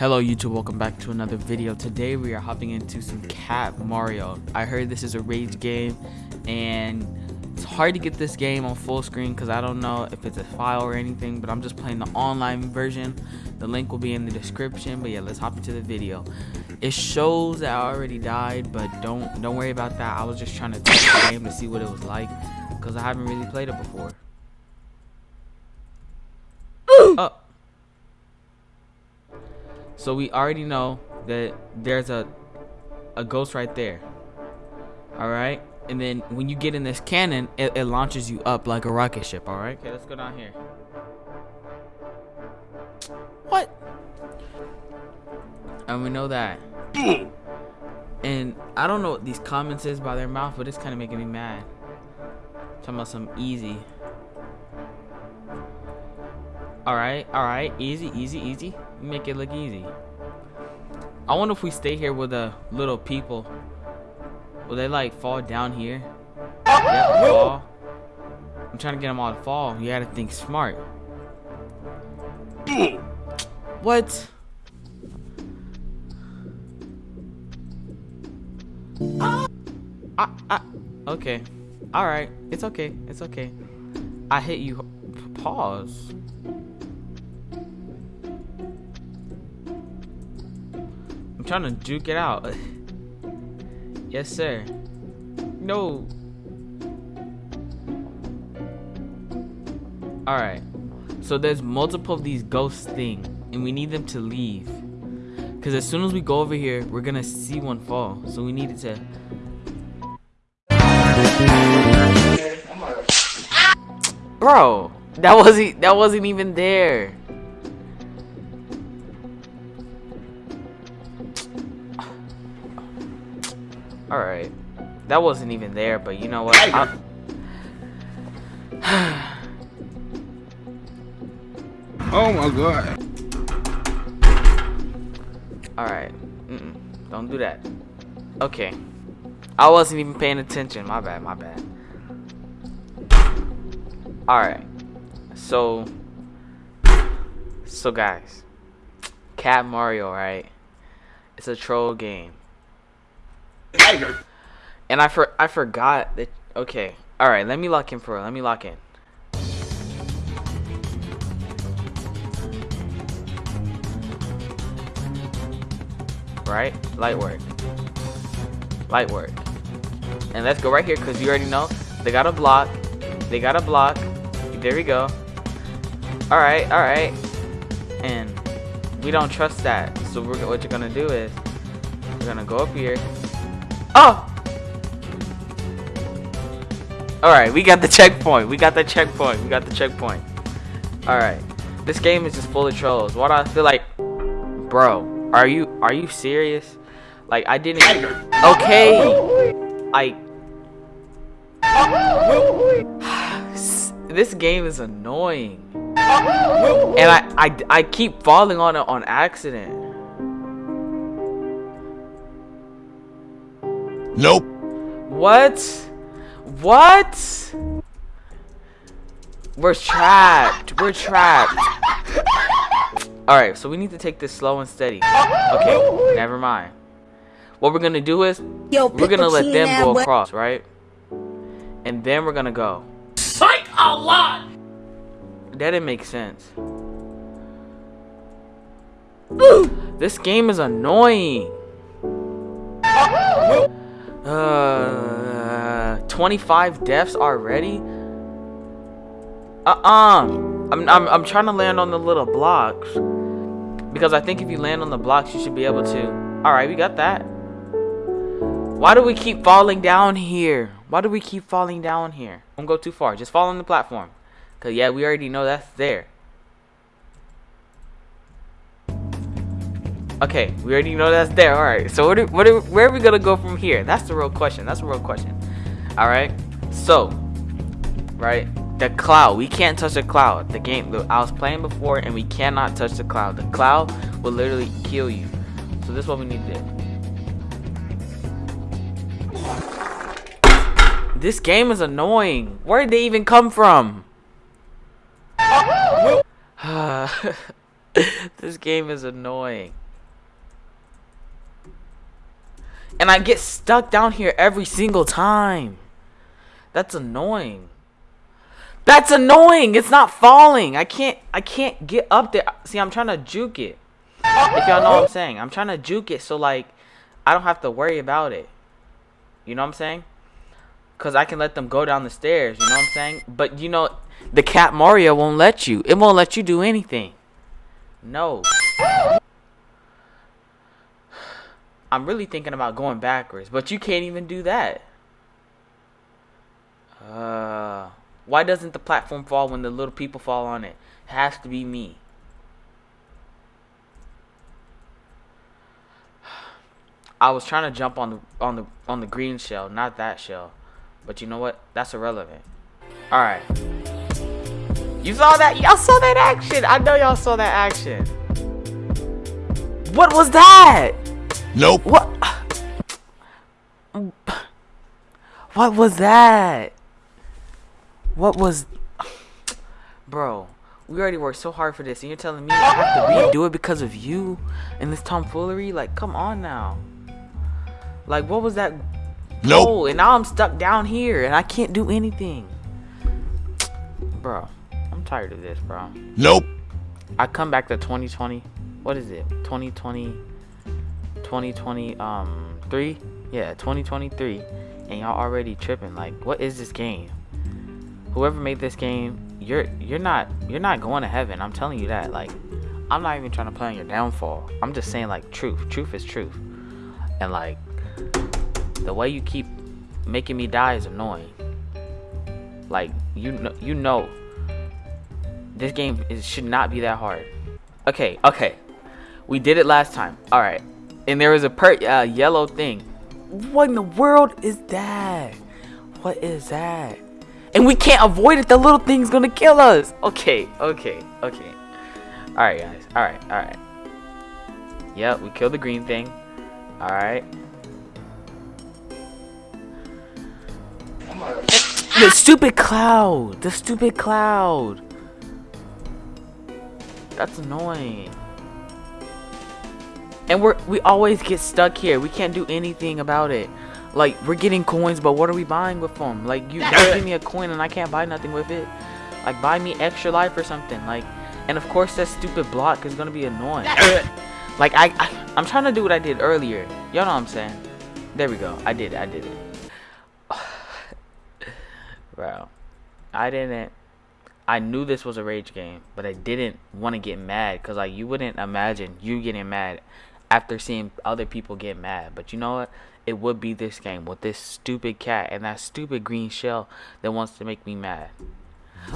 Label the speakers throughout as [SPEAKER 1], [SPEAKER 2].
[SPEAKER 1] Hello YouTube, welcome back to another video. Today we are hopping into some Cat Mario. I heard this is a rage game and it's hard to get this game on full screen because I don't know if it's a file or anything, but I'm just playing the online version. The link will be in the description, but yeah, let's hop into the video. It shows that I already died, but don't don't worry about that. I was just trying to test the game to see what it was like because I haven't really played it before. oh. So we already know that there's a a ghost right there. Alright? And then when you get in this cannon, it, it launches you up like a rocket ship, alright? Okay, let's go down here. What? And we know that. And I don't know what these comments is by their mouth, but it's kind of making me mad. Talking about some easy. Alright, alright. Easy, easy, easy. Make it look easy. I wonder if we stay here with the little people. Will they like fall down here? Fall. I'm trying to get them all to fall. You gotta think smart. What? I, I, okay. Alright. It's okay. It's okay. I hit you. Pause. Trying to juke it out. yes, sir. No. Alright. So there's multiple of these ghost thing, and we need them to leave. Because as soon as we go over here, we're going to see one fall. So we needed to... Bro, that wasn't that wasn't even there. Alright. That wasn't even there, but you know what?
[SPEAKER 2] oh my god.
[SPEAKER 1] Alright. Mm -mm. Don't do that. Okay. I wasn't even paying attention. My bad, my bad. Alright. So. So, guys. Cat Mario, right? It's a troll game. And I for I forgot that. Okay. All right. Let me lock in for. Let me lock in. Right. Light work. Light work. And let's go right here because you already know they got a block. They got a block. There we go. All right. All right. And we don't trust that. So what you're gonna do is we're gonna go up here Oh! Alright, we got the checkpoint. We got the checkpoint. We got the checkpoint. Alright. This game is just full of trolls. What do I feel like Bro, are you are you serious? Like I didn't Okay. I This game is annoying. And I I I keep falling on it on accident.
[SPEAKER 2] Nope.
[SPEAKER 1] What? What? We're trapped. We're trapped. Alright, so we need to take this slow and steady. Okay, never mind. What we're gonna do is, Yo, we're gonna let them go across, right? And then we're gonna go.
[SPEAKER 2] Psych a lot!
[SPEAKER 1] That didn't make sense. this game is annoying. Uh, 25 deaths already? Uh-uh. I'm, I'm, I'm trying to land on the little blocks. Because I think if you land on the blocks, you should be able to. Alright, we got that. Why do we keep falling down here? Why do we keep falling down here? Don't go too far. Just fall on the platform. Because, yeah, we already know that's there. Okay, we already know that's there. All right. So what? What? Where are we gonna go from here? That's the real question. That's the real question. All right. So, right, the cloud. We can't touch the cloud. The game. I was playing before, and we cannot touch the cloud. The cloud will literally kill you. So this is what we need to do. This game is annoying. Where did they even come from? this game is annoying. And I get stuck down here every single time. That's annoying. That's annoying. It's not falling. I can't I can't get up there. See, I'm trying to juke it. If y'all know what I'm saying. I'm trying to juke it so like I don't have to worry about it. You know what I'm saying? Cuz I can let them go down the stairs, you know what I'm saying? But you know the cat Mario won't let you. It won't let you do anything. No. I'm really thinking about going backwards, but you can't even do that. Uh, why doesn't the platform fall when the little people fall on it? It has to be me. I was trying to jump on the on the on the green shell, not that shell. But you know what? That's irrelevant. All right. You saw that? Y'all saw that action. I know y'all saw that action. What was that?
[SPEAKER 2] Nope.
[SPEAKER 1] What? What was that? What was... Bro, we already worked so hard for this, and you're telling me I have to redo it because of you and this tomfoolery? Like, come on now. Like, what was that
[SPEAKER 2] Nope.
[SPEAKER 1] goal? And now I'm stuck down here, and I can't do anything. Bro, I'm tired of this, bro.
[SPEAKER 2] Nope.
[SPEAKER 1] I come back to 2020. What is it? 2020 2020 um 3? Yeah, 2023 and y'all already tripping like what is this game? Whoever made this game, you're you're not you're not going to heaven. I'm telling you that. Like I'm not even trying to play on your downfall. I'm just saying like truth. Truth is truth. And like the way you keep making me die is annoying. Like you know you know this game is, should not be that hard. Okay, okay. We did it last time. All right. And there was a per uh, yellow thing. What in the world is that? What is that? And we can't avoid it. The little thing's gonna kill us. Okay, okay, okay. All right, guys. All right, all right. Yep, we killed the green thing. All right. The stupid cloud. The stupid cloud. That's annoying. And we're we always get stuck here. We can't do anything about it. Like we're getting coins, but what are we buying with them? Like you, give me a coin and I can't buy nothing with it. Like buy me extra life or something. Like, and of course that stupid block is gonna be annoying. like I, I, I'm trying to do what I did earlier. Y'all know what I'm saying? There we go. I did. it. I did it. Bro, I didn't. I knew this was a rage game, but I didn't want to get mad because like you wouldn't imagine you getting mad after seeing other people get mad. But you know what? It would be this game with this stupid cat and that stupid green shell that wants to make me mad.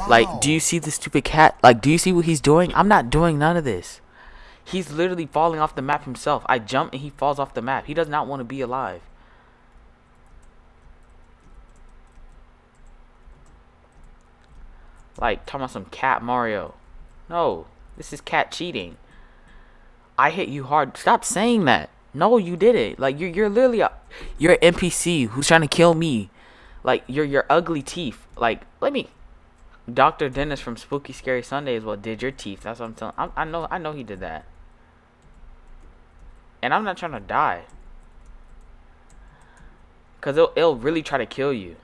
[SPEAKER 1] Like, do you see the stupid cat? Like, do you see what he's doing? I'm not doing none of this. He's literally falling off the map himself. I jump and he falls off the map. He does not want to be alive. Like, talking about some cat Mario. No, this is cat cheating. I hit you hard. Stop saying that. No, you did it. Like you're you're literally a, you're an NPC who's trying to kill me. Like you're your ugly teeth. Like let me. Dr. Dennis from Spooky Scary Sunday Sundays well did your teeth. That's what I'm telling. I, I know I know he did that. And I'm not trying to die. Cause it'll, it'll really try to kill you.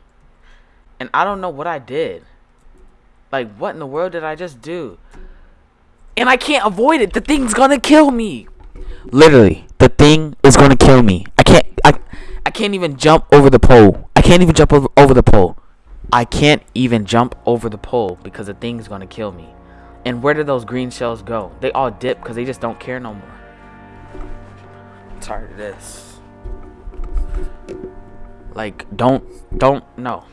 [SPEAKER 1] And I don't know what I did. Like what in the world did I just do? And I can't avoid it. The thing's gonna kill me. Literally, the thing is gonna kill me. I can't. I. I can't even jump over the pole. I can't even jump over, over the pole. I can't even jump over the pole because the thing's gonna kill me. And where do those green shells go? They all dip because they just don't care no more. I'm tired of this. Like, don't, don't, no.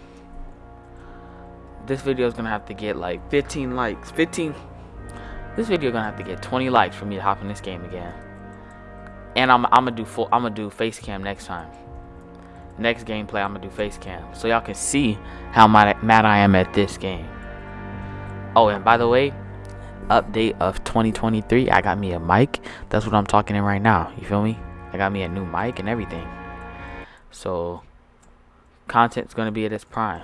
[SPEAKER 1] This video is gonna have to get like 15 likes. 15. This video gonna have to get 20 likes for me to hop in this game again. And I'm, I'm gonna do full. I'm gonna do face cam next time. Next gameplay, I'm gonna do face cam so y'all can see how mad, mad I am at this game. Oh, and by the way, update of 2023. I got me a mic. That's what I'm talking in right now. You feel me? I got me a new mic and everything. So, content's gonna be at its prime.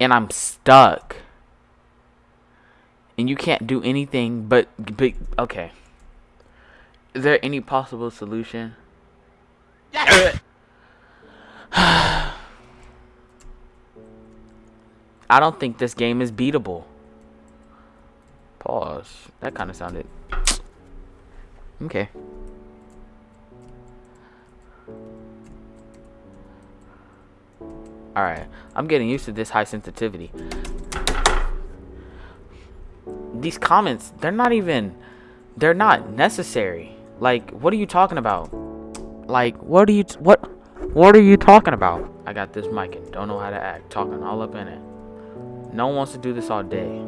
[SPEAKER 1] And I'm stuck and you can't do anything but, but okay. Is there any possible solution? I don't think this game is beatable. Pause. That kind of sounded. Okay. Alright. I'm getting used to this high sensitivity. These comments, they're not even. They're not necessary. Like, what are you talking about? Like, what are you. What. What are you talking about? I got this mic and don't know how to act. Talking all up in it. No one wants to do this all day.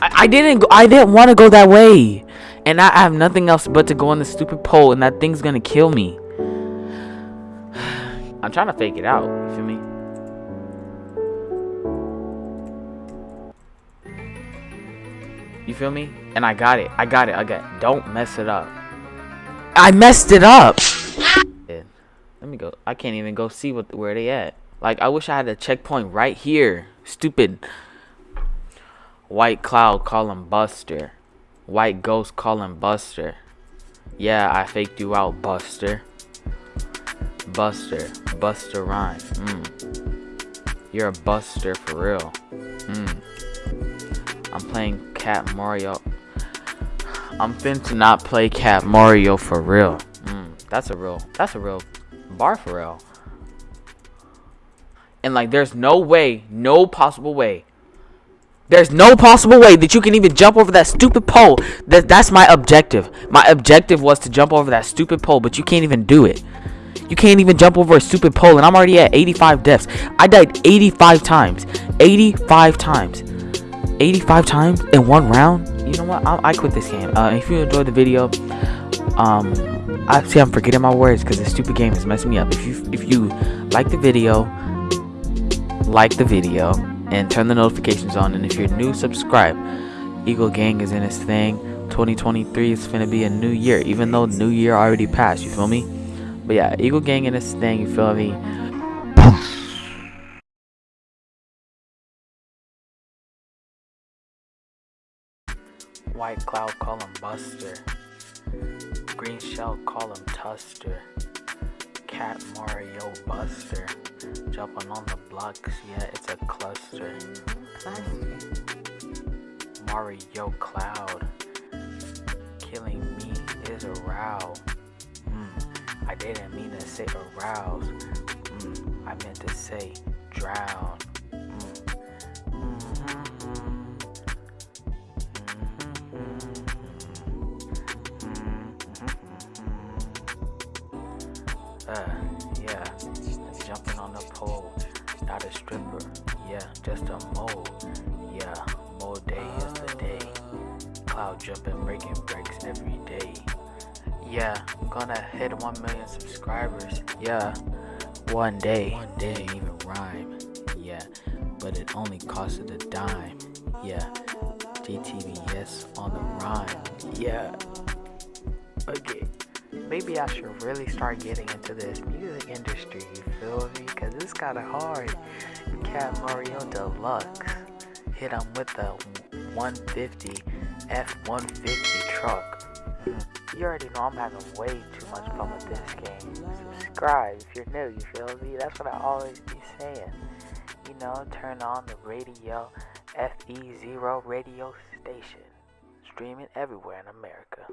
[SPEAKER 1] I, I didn't go, I didn't want to go that way. And I, I have nothing else but to go on the stupid pole and that thing's gonna kill me. I'm trying to fake it out, you feel me? You feel me? And I got it. I got it. I got it. Don't mess it up. I messed it up. Let me go. I can't even go see what where they at. Like I wish I had a checkpoint right here. Stupid. White Cloud call him Buster. White Ghost call him Buster. Yeah, I faked you out, Buster. Buster. Buster Rhyme. Mm. You're a buster for real. Mm. I'm playing Cat Mario. I'm fin to not play Cat Mario for real. Mm. That's a real. That's a real bar for real. And like, there's no way, no possible way. There's no possible way that you can even jump over that stupid pole. That that's my objective. My objective was to jump over that stupid pole, but you can't even do it. You can't even jump over a stupid pole, and I'm already at 85 deaths. I died 85 times. 85 times. 85 times in one round. You know what? I, I quit this game. Uh, if you enjoyed the video, um, I see I'm forgetting my words because this stupid game is messing me up. If you if you like the video like the video, and turn the notifications on. And if you're new, subscribe. Eagle Gang is in its thing. 2023 is gonna be a new year, even though New Year already passed. You feel me? But yeah, Eagle Gang in its thing. You feel me? White Cloud call him Buster. Green Shell call him Tuster. Cat Mario Buster. Jumping on the blocks, yeah, it's a cluster. Mario Cloud. Killing me is a row. Mm, I didn't mean to say arouse. Mm, I meant to say drown. Yeah, just a mole, yeah, mole day is the day, cloud jumping, breaking breaks every day, yeah, I'm gonna hit 1 million subscribers, yeah, one day, one day. didn't even rhyme, yeah, but it only costed a dime, yeah, GTVS on the rhyme, yeah, okay maybe I should really start getting into this music industry, you feel me? Because it's kind of hard. Cat Mario Deluxe. Hit him with the 150 F-150 truck. You already know I'm having way too much fun with this game. Subscribe if you're new, you feel me? That's what I always be saying. You know, turn on the radio, FE0 radio station. Streaming everywhere in America.